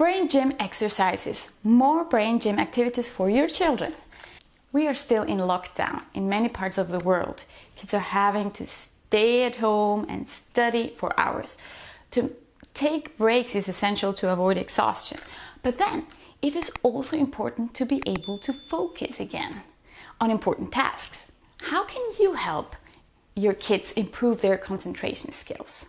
Brain gym exercises, more brain gym activities for your children. We are still in lockdown in many parts of the world. Kids are having to stay at home and study for hours. To take breaks is essential to avoid exhaustion. But then it is also important to be able to focus again on important tasks. How can you help your kids improve their concentration skills?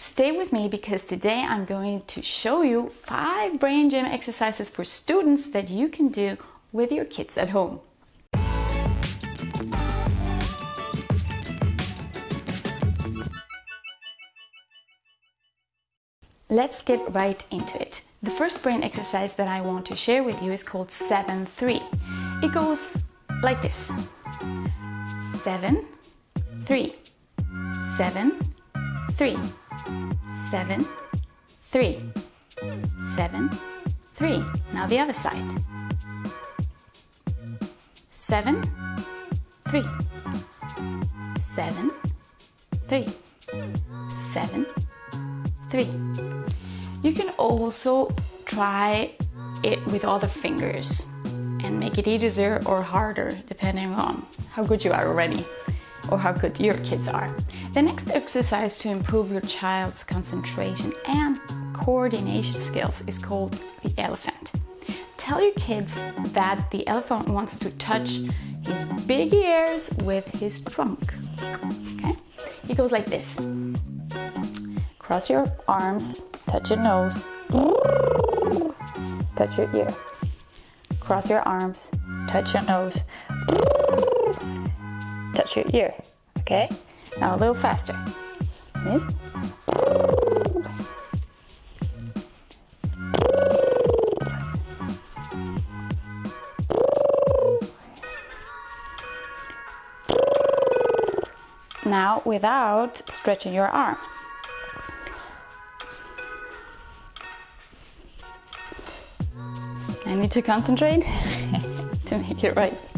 Stay with me because today I'm going to show you five brain gym exercises for students that you can do with your kids at home. Let's get right into it. The first brain exercise that I want to share with you is called 7-3. It goes like this. 7, 3, 7, 3 seven, three, seven, three. Now the other side. Seven, three, seven, three, seven, three. You can also try it with all the fingers and make it easier or harder depending on how good you are already or how good your kids are. The next exercise to improve your child's concentration and coordination skills is called the elephant. Tell your kids that the elephant wants to touch his big ears with his trunk. Okay? He goes like this. Cross your arms, touch your nose, touch your ear. Cross your arms, touch your nose, touch your ear. Okay? Now a little faster. Now without stretching your arm. I need to concentrate to make it right.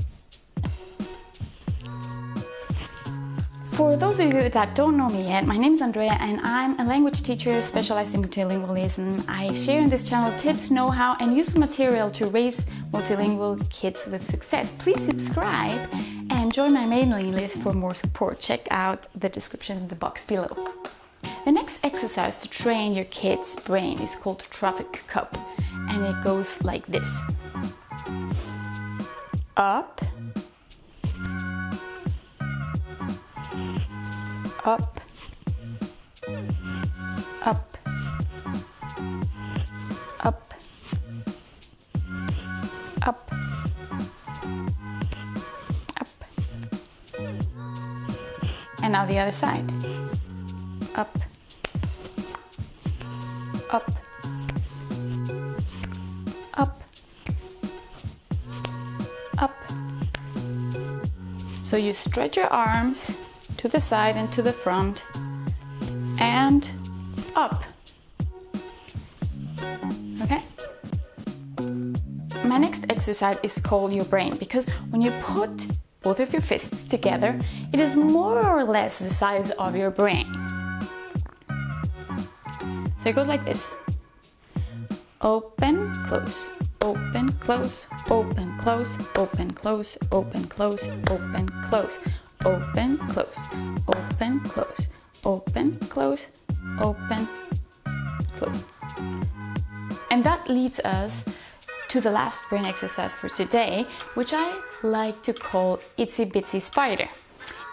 For those of you that don't know me yet, my name is Andrea and I'm a language teacher specialized in multilingualism. I share in this channel tips, know-how and useful material to raise multilingual kids with success. Please subscribe and join my mailing list for more support. Check out the description in the box below. The next exercise to train your kid's brain is called traffic cup and it goes like this. Up, up, up, up, up, up. And now the other side. Up, up, up, up. So you stretch your arms to the side and to the front and up. Okay? My next exercise is called your brain because when you put both of your fists together, it is more or less the size of your brain. So it goes like this. Open, close, open, close, open, close, open, close, open, close, open, close open, close, open, close, open, close, open, close. And that leads us to the last brain exercise for today, which I like to call Itsy Bitsy Spider.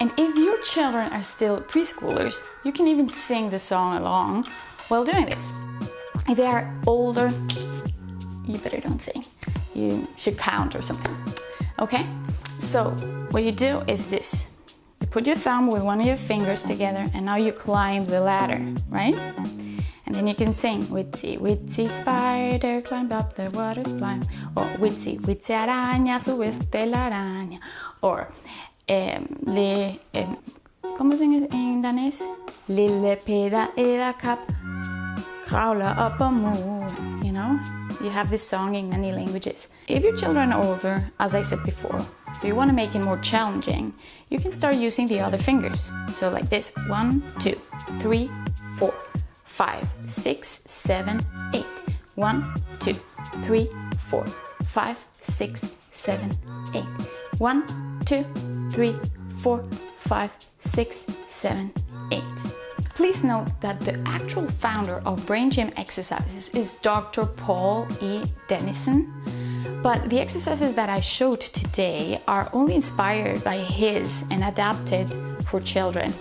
And if your children are still preschoolers, you can even sing the song along while doing this. If they are older, you better don't sing. You should count or something. Okay? So what you do is this. Put your thumb with one of your fingers together and now you climb the ladder, right? And then you can sing, Witsy, witsy spider climbed up the water slime. Or Witsy, witsy araña subiste la araña. Or eh, le, eh, ¿Cómo se dice en danés? Lille peda eda kap kravla up a moon, you know? You have this song in many languages. If your children are older, as I said before, if you want to make it more challenging, you can start using the other fingers. So like this, one, two, three, four, five, six, seven, eight. One, two, three, four, five, six, seven, eight. One, two, three, four, five, six, seven. Please note that the actual founder of Brain Gym Exercises is Dr. Paul E. Dennison, but the exercises that I showed today are only inspired by his and adapted for children.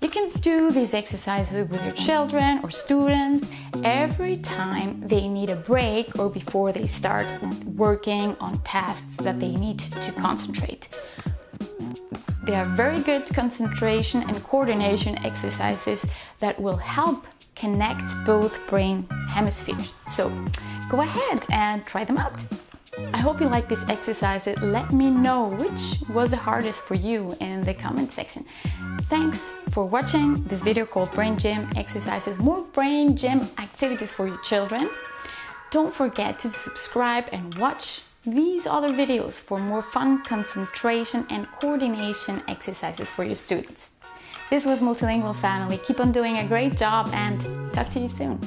You can do these exercises with your children or students every time they need a break or before they start working on tasks that they need to concentrate. They are very good concentration and coordination exercises that will help connect both brain hemispheres. So go ahead and try them out. I hope you like this exercise. Let me know which was the hardest for you in the comment section. Thanks for watching this video called Brain Gym Exercises, more brain gym activities for your children. Don't forget to subscribe and watch these other videos for more fun concentration and coordination exercises for your students. This was Multilingual Family. Keep on doing a great job and talk to you soon.